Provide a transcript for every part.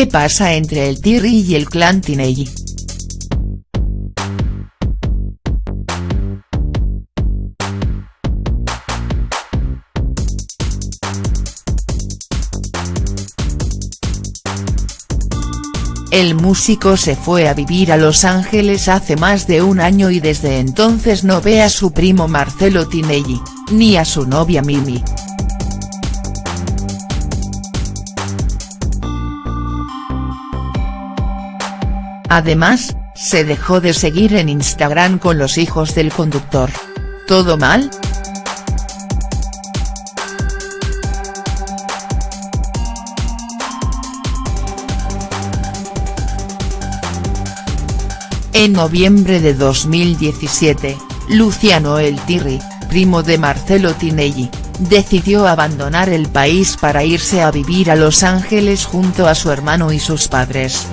¿Qué pasa entre el Tirri y el clan Tinelli?. El músico se fue a vivir a Los Ángeles hace más de un año y desde entonces no ve a su primo Marcelo Tinelli, ni a su novia Mimi. Además, se dejó de seguir en Instagram con los hijos del conductor. ¿Todo mal?. En noviembre de 2017, Luciano El Tirri, primo de Marcelo Tinelli, decidió abandonar el país para irse a vivir a Los Ángeles junto a su hermano y sus padres.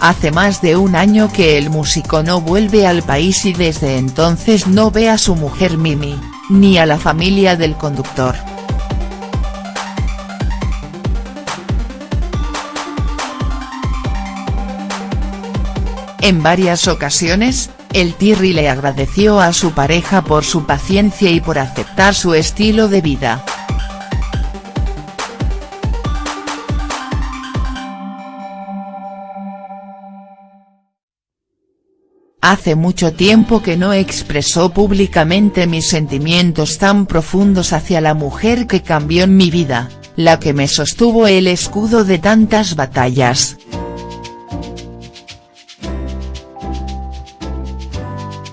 Hace más de un año que el músico no vuelve al país y desde entonces no ve a su mujer Mimi, ni a la familia del conductor. En varias ocasiones, el Tirri le agradeció a su pareja por su paciencia y por aceptar su estilo de vida. Hace mucho tiempo que no expresó públicamente mis sentimientos tan profundos hacia la mujer que cambió en mi vida, la que me sostuvo el escudo de tantas batallas.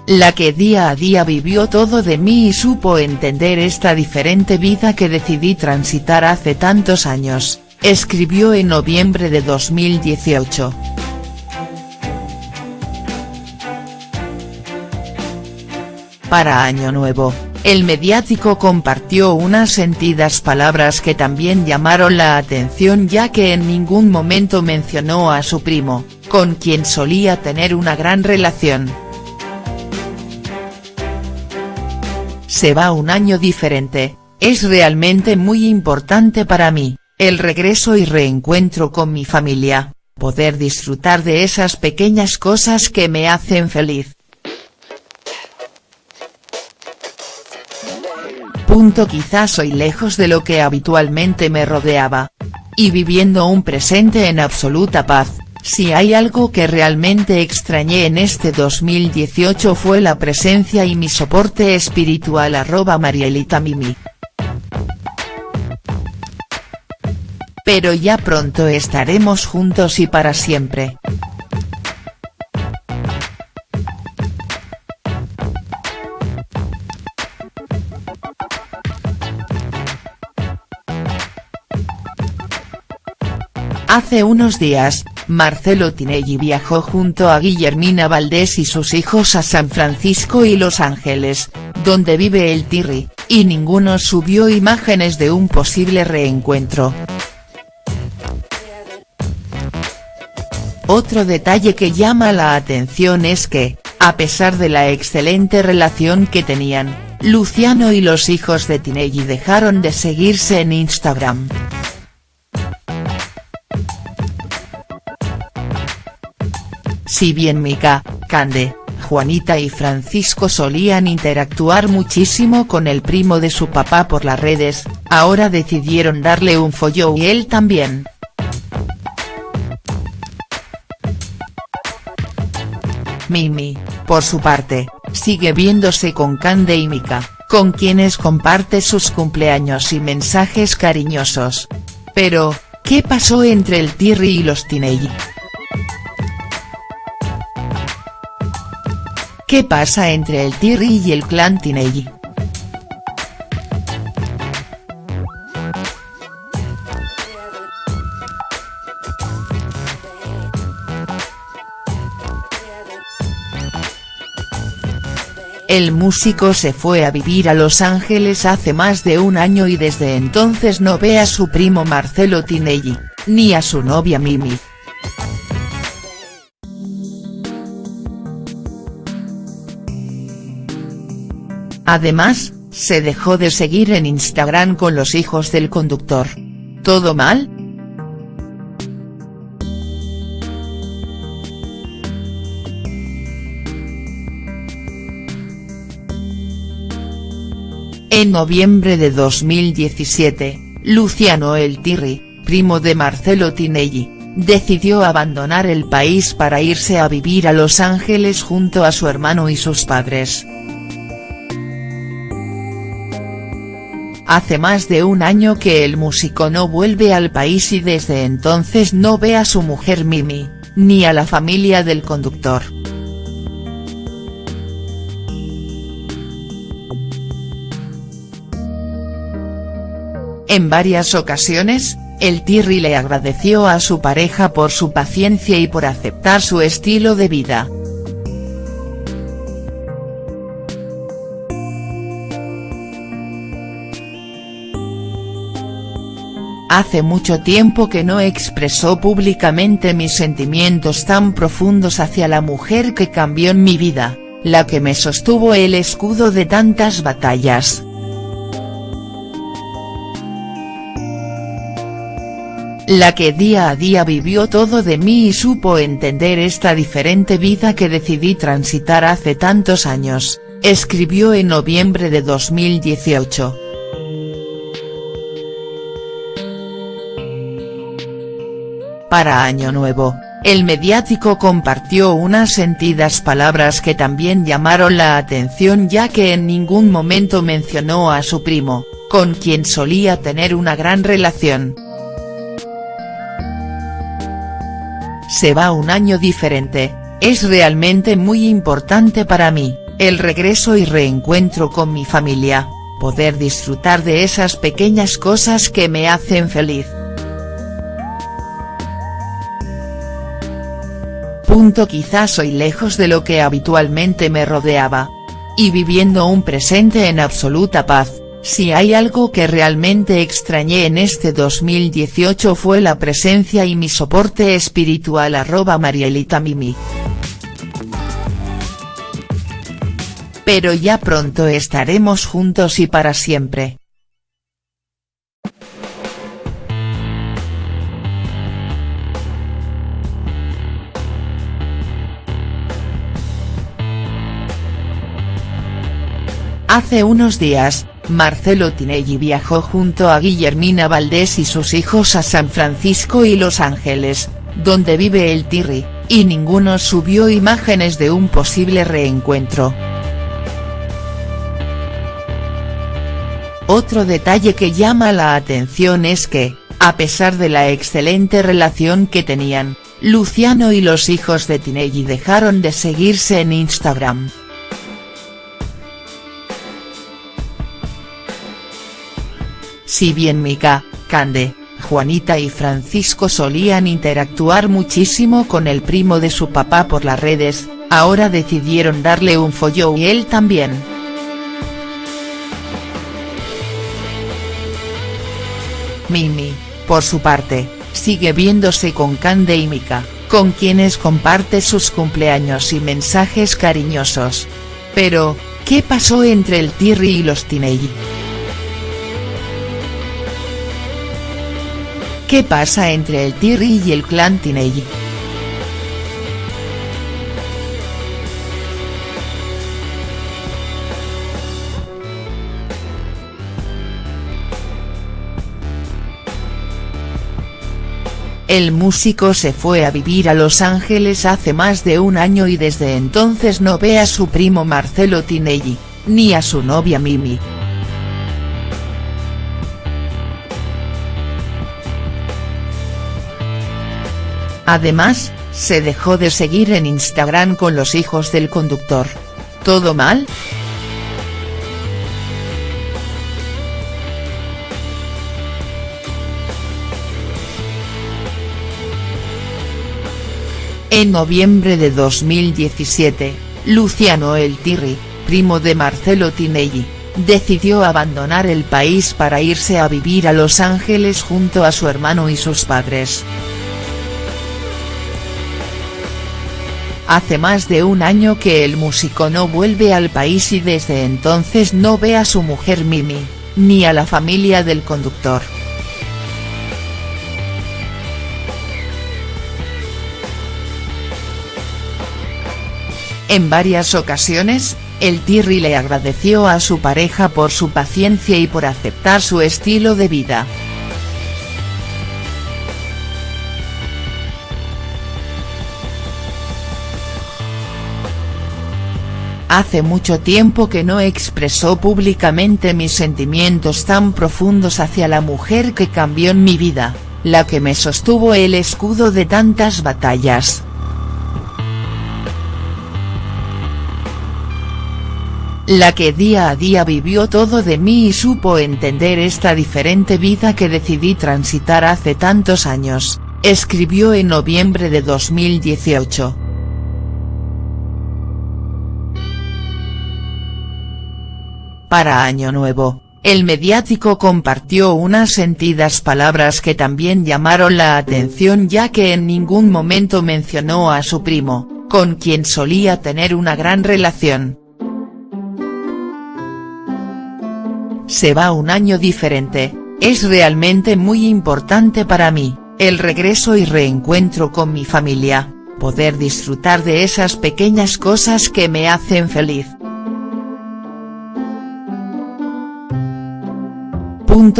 la que día a día vivió todo de mí y supo entender esta diferente vida que decidí transitar hace tantos años, escribió en noviembre de 2018. Para Año Nuevo, el mediático compartió unas sentidas palabras que también llamaron la atención ya que en ningún momento mencionó a su primo, con quien solía tener una gran relación. Se va un año diferente, es realmente muy importante para mí, el regreso y reencuentro con mi familia, poder disfrutar de esas pequeñas cosas que me hacen feliz. Punto quizás soy lejos de lo que habitualmente me rodeaba. Y viviendo un presente en absoluta paz, si hay algo que realmente extrañé en este 2018 fue la presencia y mi soporte espiritual arroba Marielita Mimi. Pero ya pronto estaremos juntos y para siempre. Hace unos días, Marcelo Tinelli viajó junto a Guillermina Valdés y sus hijos a San Francisco y Los Ángeles, donde vive el Tirri, y ninguno subió imágenes de un posible reencuentro. Otro detalle que llama la atención es que, a pesar de la excelente relación que tenían, Luciano y los hijos de Tinelli dejaron de seguirse en Instagram. Si bien Mika, Cande, Juanita y Francisco solían interactuar muchísimo con el primo de su papá por las redes, ahora decidieron darle un follo y él también. Mimi, por su parte, sigue viéndose con Cande y Mika, con quienes comparte sus cumpleaños y mensajes cariñosos. Pero, ¿qué pasó entre el Tirri y los Tinelli?. ¿Qué pasa entre el Tirri y el clan Tinelli?. El músico se fue a vivir a Los Ángeles hace más de un año y desde entonces no ve a su primo Marcelo Tinelli, ni a su novia Mimi. Además, se dejó de seguir en Instagram con los hijos del conductor. ¿Todo mal?. En noviembre de 2017, Luciano El Tirri, primo de Marcelo Tinelli, decidió abandonar el país para irse a vivir a Los Ángeles junto a su hermano y sus padres. Hace más de un año que el músico no vuelve al país y desde entonces no ve a su mujer Mimi, ni a la familia del conductor. En varias ocasiones, el Tirri le agradeció a su pareja por su paciencia y por aceptar su estilo de vida. Hace mucho tiempo que no expresó públicamente mis sentimientos tan profundos hacia la mujer que cambió en mi vida, la que me sostuvo el escudo de tantas batallas. la que día a día vivió todo de mí y supo entender esta diferente vida que decidí transitar hace tantos años, escribió en noviembre de 2018. Para Año Nuevo, el mediático compartió unas sentidas palabras que también llamaron la atención ya que en ningún momento mencionó a su primo, con quien solía tener una gran relación. Se va un año diferente, es realmente muy importante para mí, el regreso y reencuentro con mi familia, poder disfrutar de esas pequeñas cosas que me hacen feliz. Quizás soy lejos de lo que habitualmente me rodeaba. Y viviendo un presente en absoluta paz, si hay algo que realmente extrañé en este 2018 fue la presencia y mi soporte espiritual arroba Marielita Mimi. Pero ya pronto estaremos juntos y para siempre. Hace unos días, Marcelo Tinelli viajó junto a Guillermina Valdés y sus hijos a San Francisco y Los Ángeles, donde vive el Tirri, y ninguno subió imágenes de un posible reencuentro. Otro detalle que llama la atención es que, a pesar de la excelente relación que tenían, Luciano y los hijos de Tinelli dejaron de seguirse en Instagram. Si bien Mika, Cande, Juanita y Francisco solían interactuar muchísimo con el primo de su papá por las redes, ahora decidieron darle un follo y él también. Mimi, por su parte, sigue viéndose con Cande y Mika, con quienes comparte sus cumpleaños y mensajes cariñosos. Pero, ¿qué pasó entre el Tirri y los Tinelli?. ¿Qué pasa entre el Tirri y el clan Tinelli?. El músico se fue a vivir a Los Ángeles hace más de un año y desde entonces no ve a su primo Marcelo Tinelli, ni a su novia Mimi. Además, se dejó de seguir en Instagram con los hijos del conductor. ¿Todo mal?. En noviembre de 2017, Luciano El Tirri, primo de Marcelo Tinelli, decidió abandonar el país para irse a vivir a Los Ángeles junto a su hermano y sus padres. Hace más de un año que el músico no vuelve al país y desde entonces no ve a su mujer Mimi, ni a la familia del conductor. En varias ocasiones, el Tirri le agradeció a su pareja por su paciencia y por aceptar su estilo de vida. Hace mucho tiempo que no expresó públicamente mis sentimientos tan profundos hacia la mujer que cambió en mi vida, la que me sostuvo el escudo de tantas batallas. La que día a día vivió todo de mí y supo entender esta diferente vida que decidí transitar hace tantos años, escribió en noviembre de 2018. Para Año Nuevo, el mediático compartió unas sentidas palabras que también llamaron la atención ya que en ningún momento mencionó a su primo, con quien solía tener una gran relación. Se va un año diferente, es realmente muy importante para mí, el regreso y reencuentro con mi familia, poder disfrutar de esas pequeñas cosas que me hacen feliz.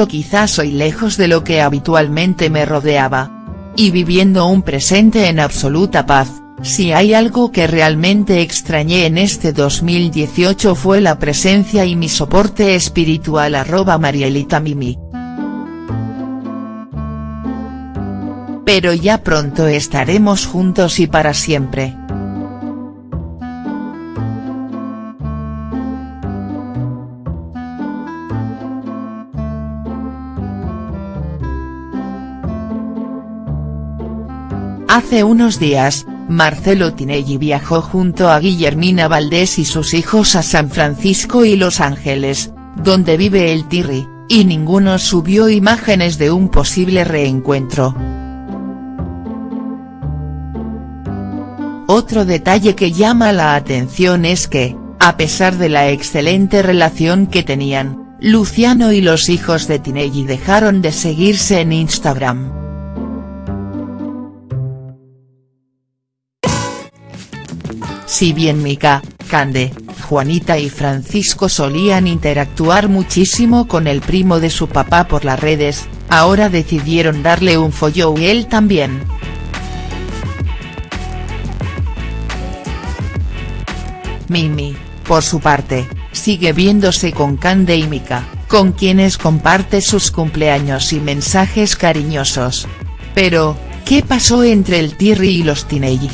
Quizás soy lejos de lo que habitualmente me rodeaba. Y viviendo un presente en absoluta paz, si hay algo que realmente extrañé en este 2018 fue la presencia y mi soporte espiritual arroba Marielita Mimi. Pero ya pronto estaremos juntos y para siempre. Hace unos días, Marcelo Tinelli viajó junto a Guillermina Valdés y sus hijos a San Francisco y Los Ángeles, donde vive el Tirri, y ninguno subió imágenes de un posible reencuentro. Otro detalle que llama la atención es que, a pesar de la excelente relación que tenían, Luciano y los hijos de Tinelli dejaron de seguirse en Instagram. Si bien Mika, Cande, Juanita y Francisco solían interactuar muchísimo con el primo de su papá por las redes, ahora decidieron darle un follow y él también. Mimi, por su parte, sigue viéndose con Cande y Mika, con quienes comparte sus cumpleaños y mensajes cariñosos. Pero, ¿qué pasó entre el Tirri y los Tinelli?.